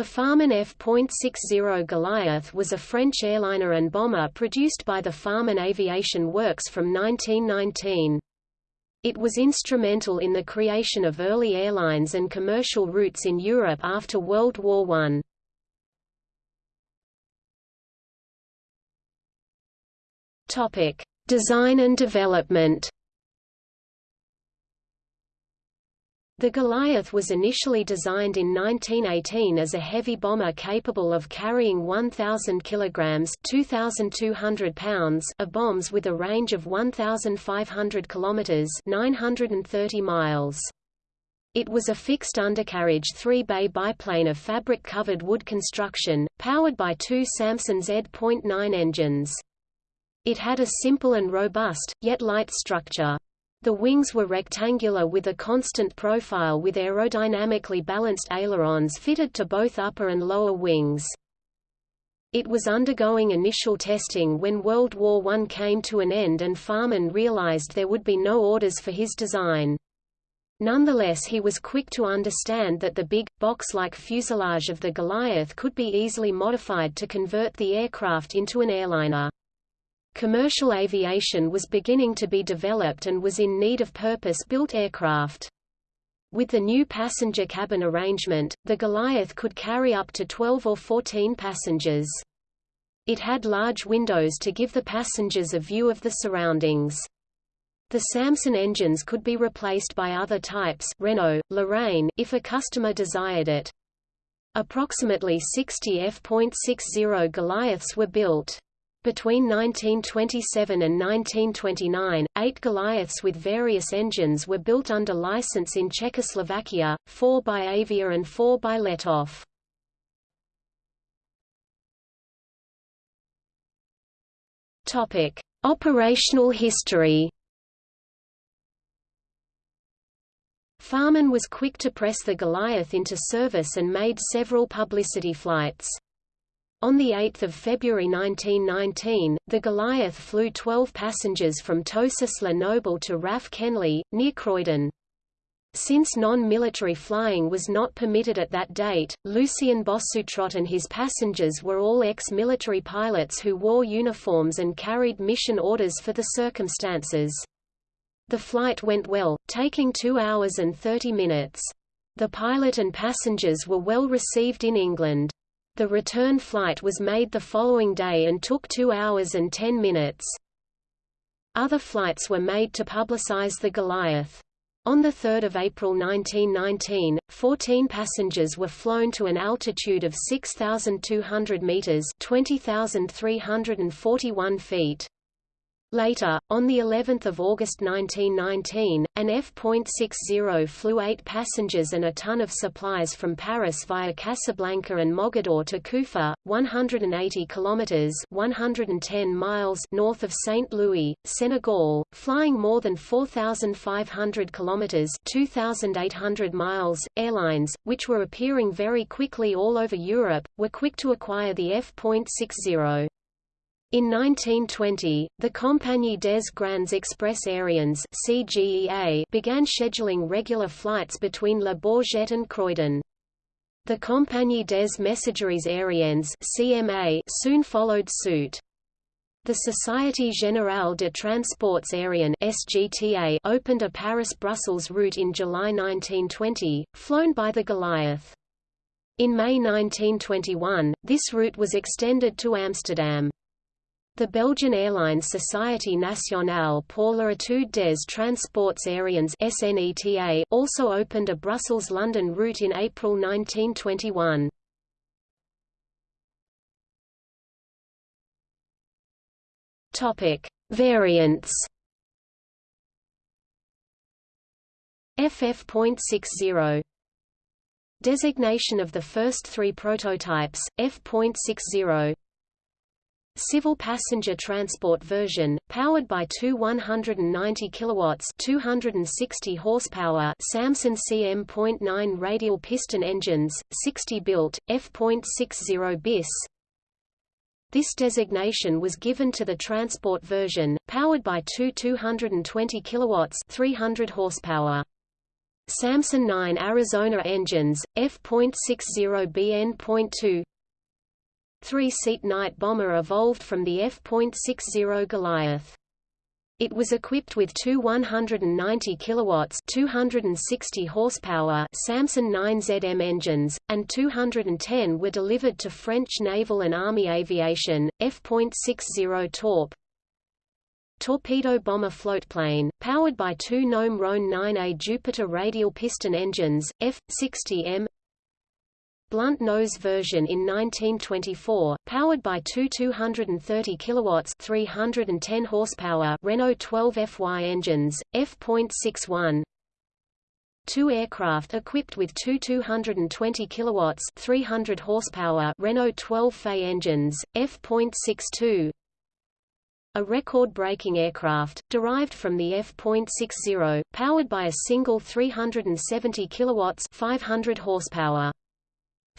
The Farman F.60 Goliath was a French airliner and bomber produced by the Farman Aviation Works from 1919. It was instrumental in the creation of early airlines and commercial routes in Europe after World War I. Design and development. The Goliath was initially designed in 1918 as a heavy bomber capable of carrying 1,000 kilograms (2,200 pounds) of bombs with a range of 1,500 kilometers (930 miles). It was a fixed undercarriage three-bay biplane of fabric-covered wood construction, powered by two Salmson Z.9 engines. It had a simple and robust, yet light structure. The wings were rectangular with a constant profile with aerodynamically balanced ailerons fitted to both upper and lower wings. It was undergoing initial testing when World War I came to an end and Farman realized there would be no orders for his design. Nonetheless he was quick to understand that the big, box-like fuselage of the Goliath could be easily modified to convert the aircraft into an airliner. Commercial aviation was beginning to be developed and was in need of purpose-built aircraft. With the new passenger cabin arrangement, the Goliath could carry up to 12 or 14 passengers. It had large windows to give the passengers a view of the surroundings. The Salmson engines could be replaced by other types Renault, Lorraine, if a customer desired it. Approximately 60 F.60 Goliaths were built. Between 1927 and 1929, eight Goliaths with various engines were built under license in Czechoslovakia, four by Avia and four by Letov. Operational history. Farman was quick to press the Goliath into service and made several publicity flights. On 8 February 1919, the Goliath flew 12 passengers from Toussus-le-Noble to RAF Kenley, near Croydon. Since non-military flying was not permitted at that date, Lucien Bossoutrot and his passengers were all ex-military pilots who wore uniforms and carried mission orders for the circumstances. The flight went well, taking 2 hours and 30 minutes. The pilot and passengers were well received in England. The return flight was made the following day and took 2 hours and 10 minutes. Other flights were made to publicize the Goliath. On 3 April 1919, 14 passengers were flown to an altitude of 6,200 meters (20,341 feet). Later, on the 11th of August 1919, an F.60 flew eight passengers and a ton of supplies from Paris via Casablanca and Mogador to Kufa, 180 kilometers (110 miles) north of St. Louis, Senegal, flying more than 4,500 kilometers (2,800 miles). Airlines, which were appearing very quickly all over Europe, were quick to acquire the F.60. In 1920, the Compagnie des Grands Express Aériens (CGEA) began scheduling regular flights between Le Bourget and Croydon. The Compagnie des Messageries Aériennes (CMA) soon followed suit. The Société Générale de Transports Aériens (SGTA) opened a Paris-Brussels route in July 1920, flown by the Goliath. In May 1921, this route was extended to Amsterdam. The Belgian airline Société Nationale pour l'Étude des Transports Aériens SNETA also opened a Brussels-London route in April 1921. Topic: Variants. FF.60 Designation of the first three prototypes, F.60 Civil passenger transport version, powered by two 190 kilowatts 260 horsepower Salmson CM.9 radial piston engines, 60 built, F.60 bis. This designation was given to the transport version, powered by two 220 kilowatts 300 horsepower Salmson 9 Arizona engines, F.60BN.2 Three-seat night bomber evolved from the F.60 Goliath. It was equipped with two 190 kilowatts 260 horsepower Salmson 9ZM engines, and 210 were delivered to French naval and army aviation. F.60 Torp torpedo bomber floatplane, powered by two Gnome Rhone 9A Jupiter radial piston engines, F-60M blunt nose version in 1924, powered by two 230 kilowatts 310 horsepower Renault 12 FY engines, F.61 Two aircraft equipped with two 220 kilowatts 300 horsepower Renault 12 FE engines, F.62 a record-breaking aircraft, derived from the F.60, powered by a single 370 kilowatts 500 horsepower.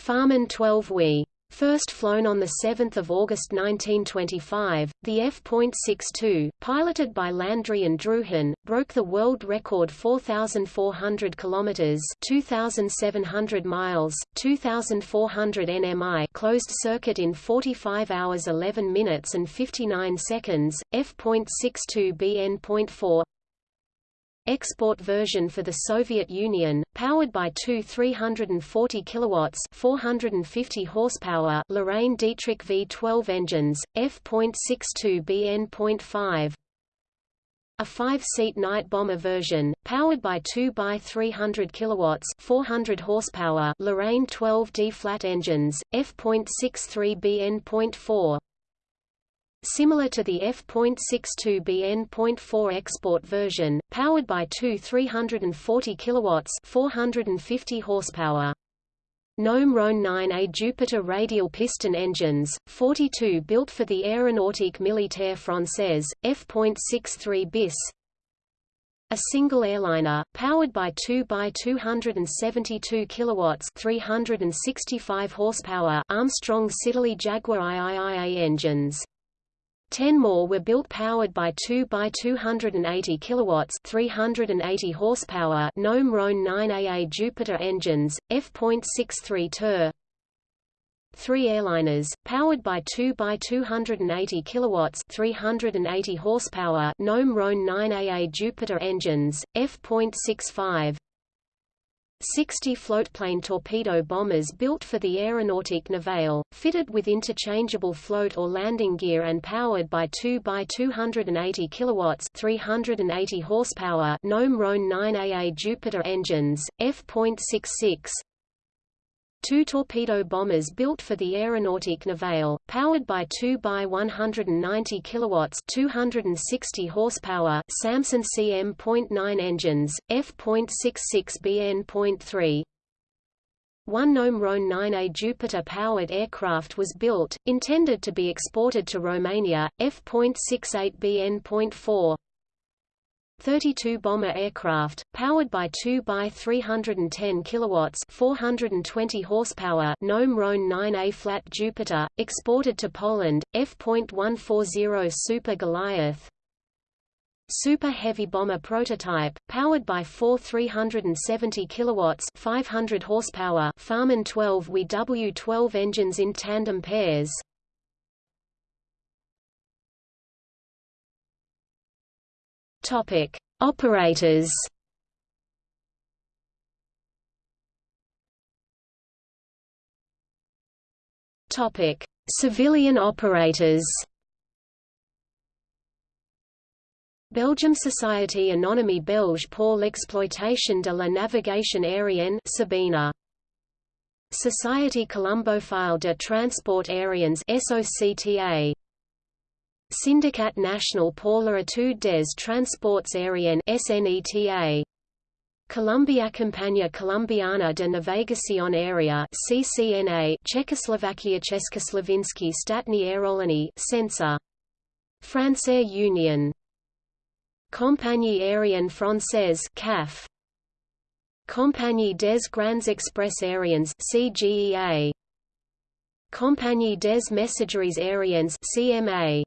Farman 12 WE. First flown on 7 August 1925, the F.62, piloted by Landry and Drouhin, broke the world record 4,400 km (2,700 miles, 2,400 nmi) closed circuit in 45 hours 11 minutes and 59 seconds. F.62 BN.4 export version for the Soviet Union, powered by two 340 kilowatts 450 horsepower Lorraine Dietrich V12 engines, F.62 BN.5 a five-seat night bomber version, powered by 2 by 300 kilowatts 400 horsepower Lorraine 12D flat engines, F.63 BN.4 Similar to the F.62BN.4 export version, powered by two 340 kilowatts 450 horsepower. Gnome Rhone 9A Jupiter radial piston engines, 42 built for the Aéronautique Militaire Française, F.63 bis. A single airliner, powered by 2 by 272 kilowatts 365 horsepower Armstrong Siddeley Jaguar IIIA engines. Ten more were built powered by 2 by 280 kilowatts 380 horsepower Gnome Rhone 9AA Jupiter engines, F.63 TER. Three airliners, powered by 2 by 280 kilowatts 380 horsepower Gnome Rhone 9AA Jupiter engines, F.65 60 floatplane torpedo bombers built for the Aéronautique Navale, fitted with interchangeable float or landing gear and powered by 2 by 280 kilowatts 380 horsepower Gnome Rhone 9AA Jupiter engines, F.66 Two torpedo bombers built for the Aeronautique Navale, powered by 2 by 190 kilowatts 260 horsepower Salmson CM.9 engines, F.66 BN.3. One Gnome Rhone 9A Jupiter-powered aircraft was built, intended to be exported to Romania, F.68 BN.4. 32 bomber aircraft, powered by 2 by 310 kilowatts 420 horsepower Gnome Rhone 9A flat Jupiter, exported to Poland, F.140 Super Goliath, Super Heavy Bomber prototype, powered by four 370 kilowatts 500 horsepower Farman 12 WE-W12 engines in tandem pairs. Topic: Operators. Topic: Civilian operators. Belgium Société Anonyme Belge pour l'exploitation de la navigation aérienne Sabena. Société Colombophile de transport aériens SOCTA Syndicat National pour l'étude des transports aériens SNETA Campagna Colombiana de Navigación Aérea CCNA Czechoslovakia Československý státní aeroliny France Air Union. Compagnie aérienne française CAF Compagnie des Grands Express Aériens CGEA Compagnie des Messageries Aériennes CMA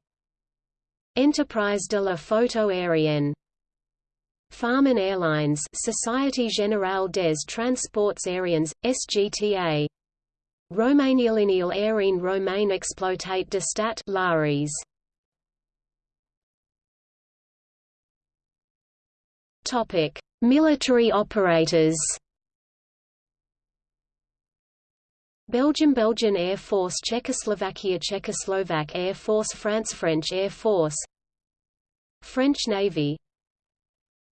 Enterprise de la Photo Aérienne. Farman Airlines Société Générale des Transports Aériens, SGTA Romania Lineal Aérien Romain Exploitate de Stat Lares. Topic: Military operators. Belgium Belgian Air Force Czechoslovakia Czechoslovak Air Force France French Air Force. French Navy.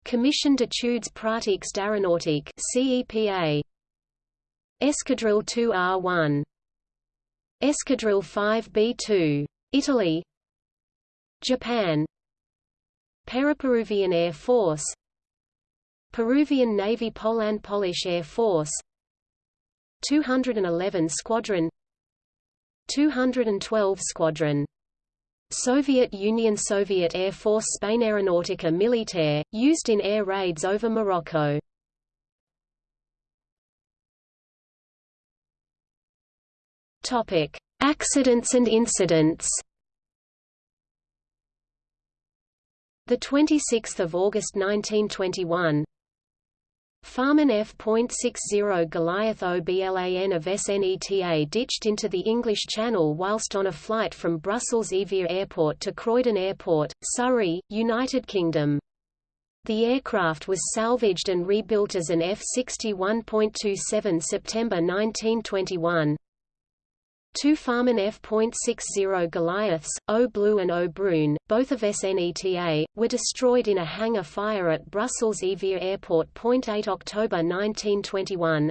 Commission d'études pratiques d'aéronautique CEPA Escadrille 2R1 Escadrille 5B2 Italy. Japan. Paraperuvian Air Force. Peruvian Navy Poland Polish Air Force 211 Squadron 212 Squadron Soviet Union Soviet Air Force Spain Aeronautica Militaire, used in air raids over Morocco. Topic: Accidents and incidents. The 26th of August 1921, Farman F.60 Goliath OBLAN of SNETA ditched into the English Channel whilst on a flight from Brussels Evere Airport to Croydon Airport, Surrey, United Kingdom. The aircraft was salvaged and rebuilt as an F-61.27 September 1921. Two Farman F.60 Goliaths, O Blue and O Brune, both of SNETA, were destroyed in a hangar fire at Brussels Evere Airport. 8 October 1921.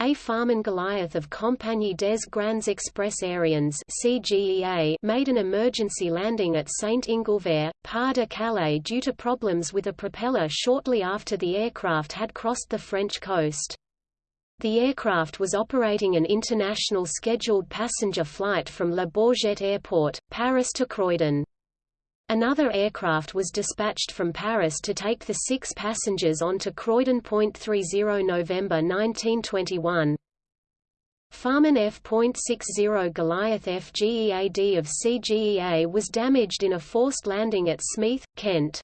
A Farman Goliath of Compagnie des Grands Express Aériens CGEA made an emergency landing at Saint-Inglevert, Pas-de-Calais due to problems with a propeller shortly after the aircraft had crossed the French coast. The aircraft was operating an international scheduled passenger flight from Le Bourget Airport, Paris to Croydon. Another aircraft was dispatched from Paris to take the six passengers on to Croydon. 30 November 1921. Farman F.60 Goliath FGEAD of CGEA was damaged in a forced landing at Smeeth, Kent.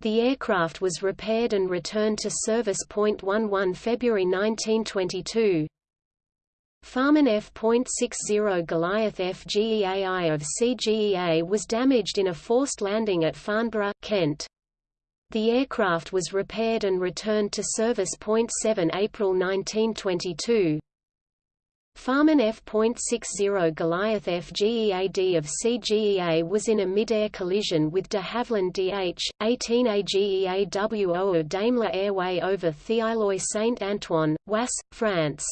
The aircraft was repaired and returned to service. 11 February 1922. Farman F.60 Goliath FGEAI of CGEA was damaged in a forced landing at Farnborough, Kent. The aircraft was repaired and returned to service. 7 April 1922. Farman F.60 Goliath FGEAD of CGEA was in a mid-air collision with de Havilland DH-18 AGEAWO of Daimler Airway over Thieuloy Saint-Antoine, Oise, France.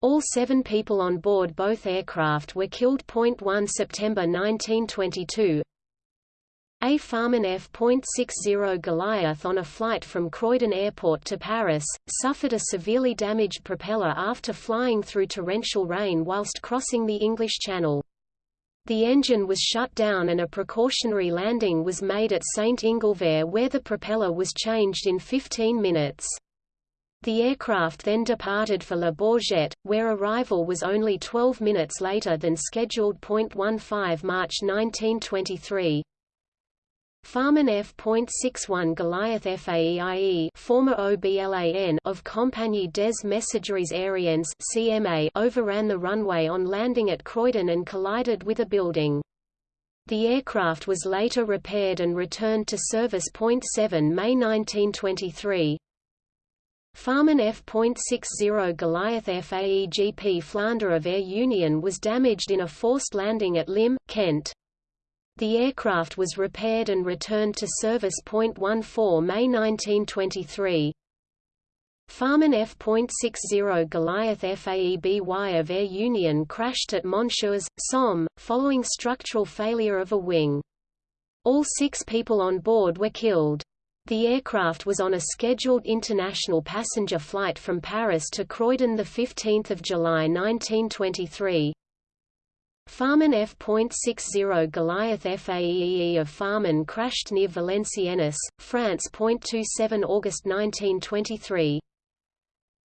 All seven people on board both aircraft were killed. 1 September 1922, a Farman F.60 Goliath on a flight from Croydon Airport to Paris, suffered a severely damaged propeller after flying through torrential rain whilst crossing the English Channel. The engine was shut down and a precautionary landing was made at St. Inglevert where the propeller was changed in 15 minutes. The aircraft then departed for Le Bourget, where arrival was only 12 minutes later than scheduled. 15 March 1923. Farman F.61 Goliath FAEIE former OBLAN of Compagnie des Messageries Aériennes CMA overran the runway on landing at Croydon and collided with a building. The aircraft was later repaired and returned to service. 7 May 1923. Farman F.60 Goliath FAEGP Flander of Air Union was damaged in a forced landing at Lympne, Kent. The aircraft was repaired and returned to service. 14 May 1923. Farman F.60 Goliath FAEBY of Air Union crashed at Montchoix, Somme, following structural failure of a wing. All six people on board were killed. The aircraft was on a scheduled international passenger flight from Paris to Croydon 15 July 1923. Farman F.60 Goliath FAEEE of Farman crashed near Valenciennes, France. 27 August 1923.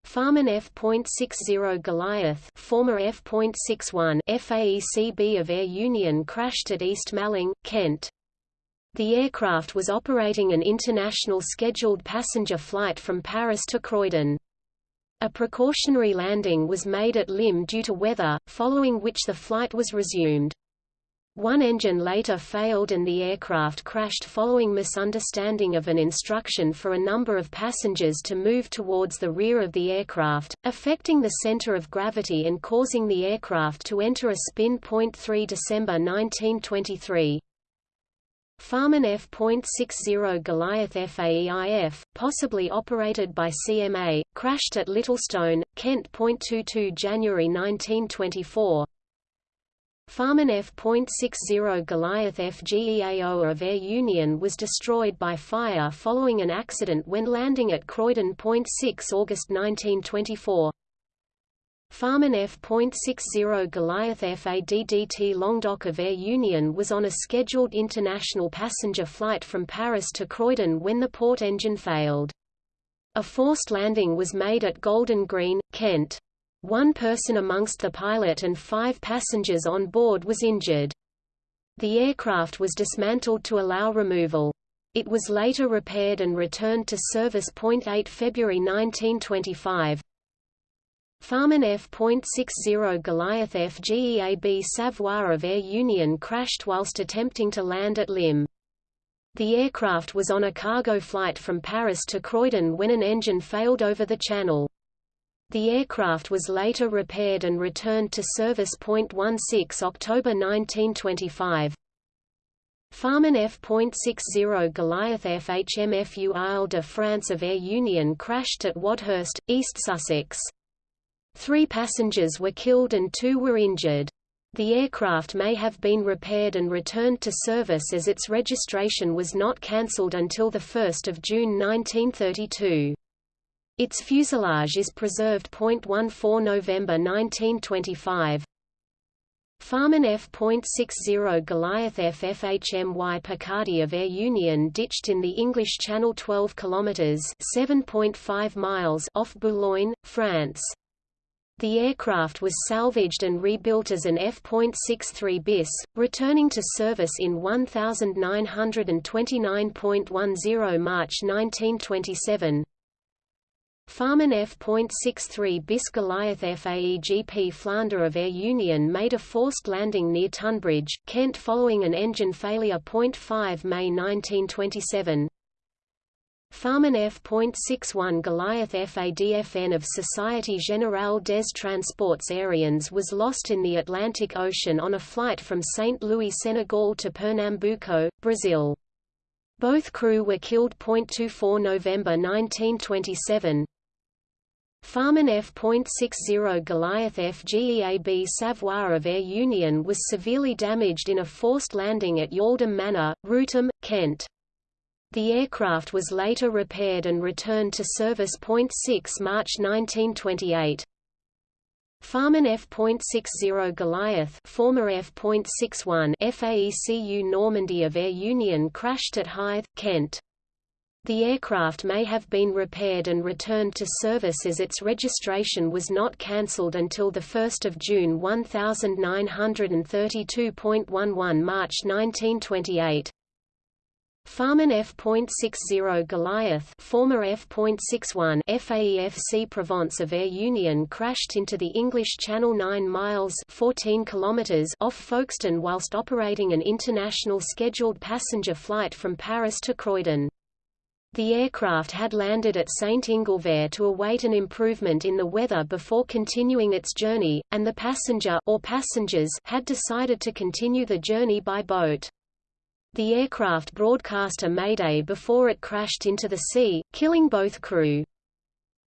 Farman F.60 Goliath former F.61 FAECB of Air Union crashed at East Malling, Kent. The aircraft was operating an international scheduled passenger flight from Paris to Croydon. A precautionary landing was made at Lympne due to weather, following which the flight was resumed. One engine later failed and the aircraft crashed following misunderstanding of an instruction for a number of passengers to move towards the rear of the aircraft, affecting the center of gravity and causing the aircraft to enter a spin. 3 December 1923. Farman F.60 Goliath FAEIF, possibly operated by CMA, crashed at Littlestone, Kent. 22 January 1924. Farman F.60 Goliath FGEAO of Air Union was destroyed by fire following an accident when landing at Croydon. 6 August 1924. Farman F.60 Goliath FADDT Languedoc of Air Union was on a scheduled international passenger flight from Paris to Croydon when the port engine failed. A forced landing was made at Golden Green, Kent. One person amongst the pilot and five passengers on board was injured. The aircraft was dismantled to allow removal. It was later repaired and returned to service. 8 February 1925. Farman F.60 Goliath FGEAB Savoie of Air Union crashed whilst attempting to land at Lympne. The aircraft was on a cargo flight from Paris to Croydon when an engine failed over the channel. The aircraft was later repaired and returned to service. 16 October 1925. Farman F.60 Goliath FHMFU Isle de France of Air Union crashed at Wadhurst, East Sussex. Three passengers were killed and two were injured. The aircraft may have been repaired and returned to service as its registration was not cancelled until 1 June 1932. Its fuselage is preserved. 14 November 1925. Farman F.60 Goliath FFHMY Picardy of Air Union ditched in the English Channel 12 km 7.5 miles off Boulogne, France. The aircraft was salvaged and rebuilt as an F.63 bis, returning to service in 1929.10 March 1927. Farman F.63 bis Goliath FAEGP Flander of Air Union made a forced landing near Tunbridge, Kent following an engine failure. 5 May 1927. Farman F.61 Goliath FADFN of Société Générale des Transports Aériens was lost in the Atlantic Ocean on a flight from St. Louis, Senegal to Pernambuco, Brazil. Both crew were killed. 24 November 1927. Farman F.60 Goliath FGEAB Savoie of Air Union was severely damaged in a forced landing at Yaldham Manor, Wrotham, Kent. The aircraft was later repaired and returned to service. 6 March 1928. Farman F.60 Goliath former F.61 FAECU Normandy of Air Union crashed at Hythe, Kent. The aircraft may have been repaired and returned to service as its registration was not cancelled until 1 June 1932.11 March 1928. Farman F.60 Goliath former F.61 FAEFC Provence of Air Union crashed into the English Channel 9 miles 14 kilometers off Folkestone whilst operating an international scheduled passenger flight from Paris to Croydon. The aircraft had landed at St. Inglevert to await an improvement in the weather before continuing its journey, and the passenger or passengers had decided to continue the journey by boat. The aircraft broadcast a mayday before it crashed into the sea, killing both crew.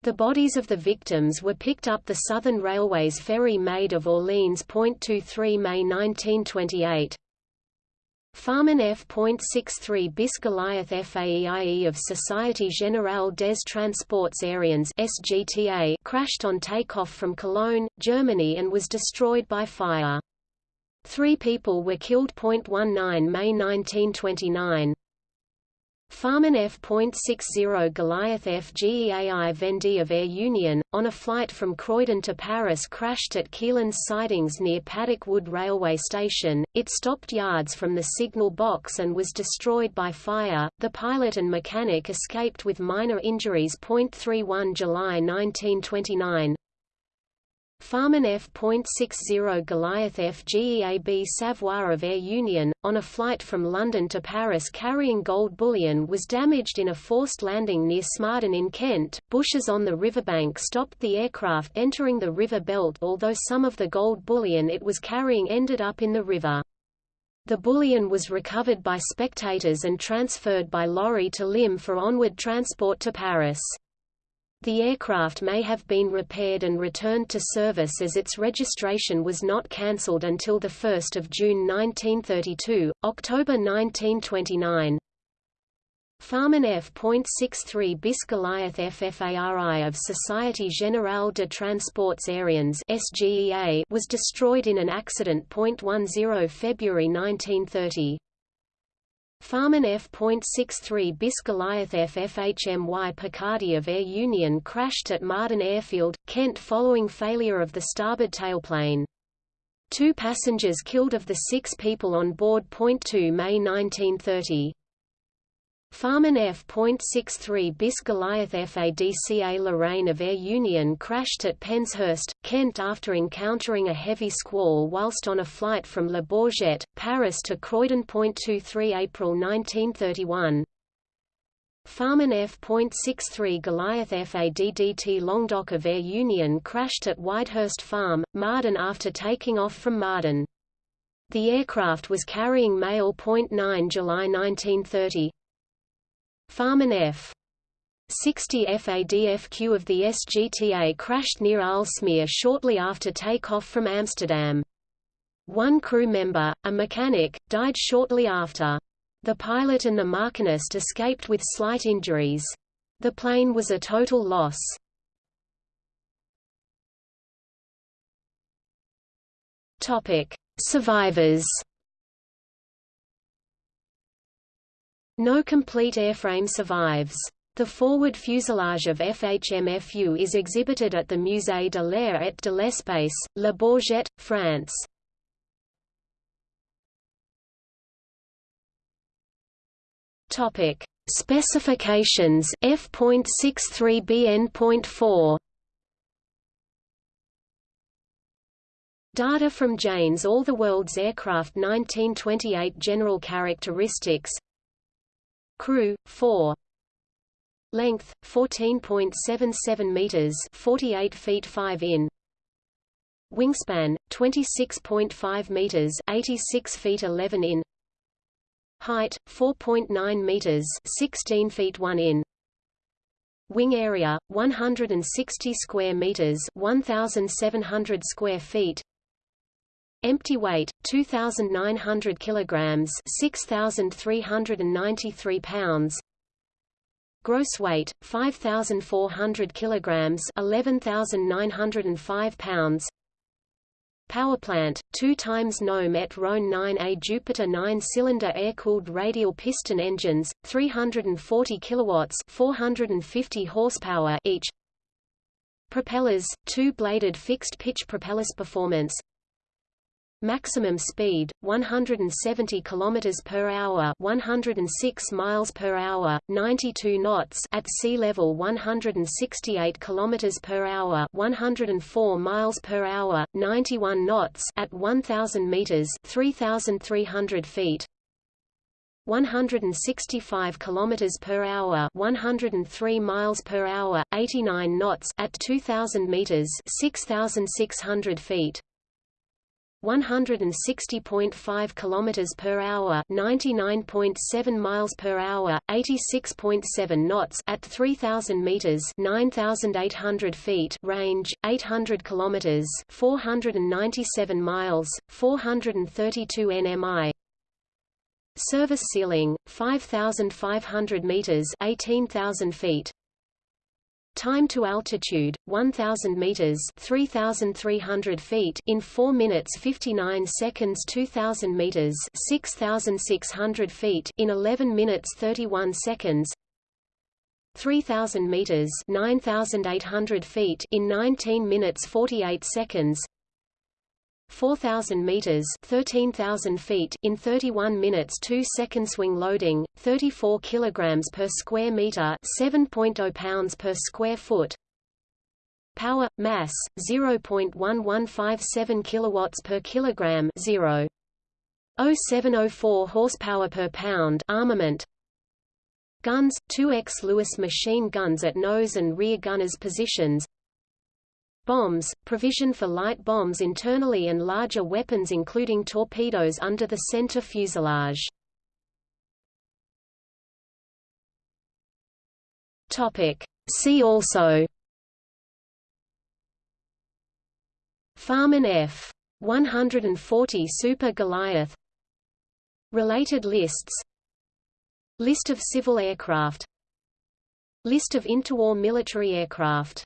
The bodies of the victims were picked up the Southern Railway's ferry Maid of Orleans. 23 May 1928. Farman F.63 bis Goliath FAEIE of Société Générale des Transports Aériens SGTA crashed on takeoff from Cologne, Germany and was destroyed by fire. Three people were killed. 19 May 1929. Farman F.60 Goliath FGEAI Vendée of Air Union, on a flight from Croydon to Paris crashed at Keelands sidings near Paddock Wood Railway Station. It stopped yards from the signal box and was destroyed by fire. The pilot and mechanic escaped with minor injuries. 31 July 1929 Farman F.60 Goliath FGEAB Savoie of Air Union, on a flight from London to Paris carrying gold bullion was damaged in a forced landing near Smarden in Kent. Bushes on the riverbank stopped the aircraft entering the river Beult although some of the gold bullion it was carrying ended up in the river. The bullion was recovered by spectators and transferred by lorry to Lympne for onward transport to Paris. The aircraft may have been repaired and returned to service as its registration was not cancelled until 1 June 1932, October 1929. Farman F.63 bis Goliath FFARI of Société Générale de Transports Aériens SGEA was destroyed in an accident. 10 February 1930. Farman F.63 bis Goliath FFHMY Picardy of Air Union crashed at Marden Airfield, Kent following failure of the starboard tailplane. Two passengers killed of the six people on board. 2 May 1930. Farman F.63 bis Goliath FADCA Lorraine of Air Union crashed at Penshurst, Kent after encountering a heavy squall whilst on a flight from Le Bourget, Paris to Croydon. 23 April 1931. Farman F.63 Goliath FADDT Languedoc of Air Union crashed at Whitehurst Farm, Marden after taking off from Marden. The aircraft was carrying mail. 9 July 1930. Farman F. 60 FADFQ of the SGTA crashed near Aalsmeer shortly after takeoff from Amsterdam. One crew member, a mechanic, died shortly after. The pilot and the machinist escaped with slight injuries. The plane was a total loss. Survivors No complete airframe survives. The forward fuselage of FHMFU is exhibited at the Musée de l'air et de l'espace, Le Bourget, France. Topic: Specifications F.63bn.4 Data from Jane's All the World's Aircraft 1928 General Characteristics Crew 4 Length 14.77 meters 48 feet 5 in. Wingspan 26.5 meters 86 feet 11 in. Height 4.9 meters 16 feet 1 in. Wing area 160 square meters 1700 square feet Empty weight 2900 kilograms, 6393 pounds. Gross weight 5400 kilograms, 11905 pounds. Power plant, 2 times Gnome et Rhone 9A Jupiter 9-cylinder air-cooled radial piston engines, 340 kilowatts, 450 horsepower each. Propellers, two-bladed fixed-pitch propellers performance Maximum speed 170 km per hour, 106 miles per hour, 92 knots at sea level 168 km per hour, 104 miles per hour, 91 knots at 1000 meters, 3300 feet. 165 km per hour 103 miles per hour 89 knots at 2000 meters 6600 feet 160.5 kilometers per hour, 99.7 miles per hour, 86.7 knots at 3000 meters, 9800 feet range, 800 kilometers, 497 miles, 432 nmi. Service ceiling 5500 meters, 18000 feet. Time to altitude 1000 meters, 3300 feet in 4 minutes 59 seconds, 2000 meters, 6600 feet in 11 minutes 31 seconds. 3000 meters, 9800 feet in 19 minutes 48 seconds. 4,000 meters (13,000 feet) in 31 minutes 2 seconds. Swing loading, 34 kilograms per square meter, 7.0 pounds per square foot. Power mass 0.1157 kilowatts per kilogram, 0.0704 horsepower per pound. Armament. Guns 2x Lewis machine guns at nose and rear gunners positions. Bombs, provision for light bombs internally and larger weapons including torpedoes under the center fuselage. See also. Farman F-140 Super Goliath. Related lists. List of civil aircraft. List of interwar military aircraft